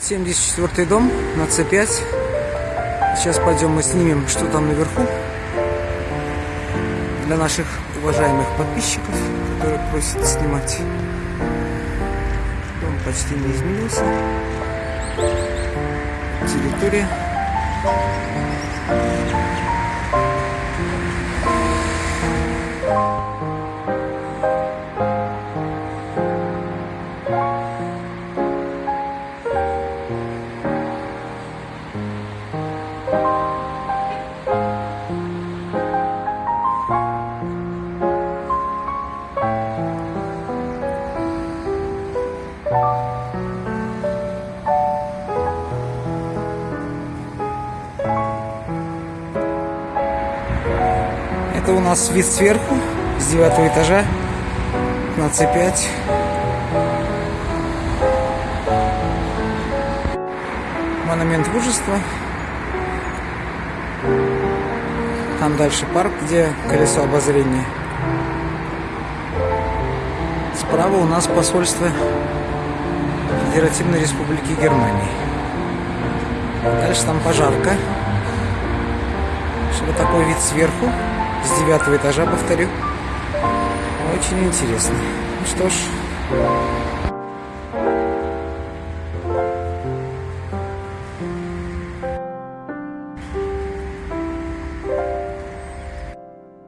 74 дом на С5. Сейчас пойдем мы снимем, что там наверху. Для наших уважаемых подписчиков, которые просят снимать. Дом почти не изменился. Территория. Это у нас вид сверху, с девятого этажа на С5. Монумент мужества. Там дальше парк, где колесо обозрения. Справа у нас посольство Федеративной Республики Германии. Дальше там пожарка. Вот такой вид сверху, с девятого этажа, повторю. Очень интересно. Ну что ж,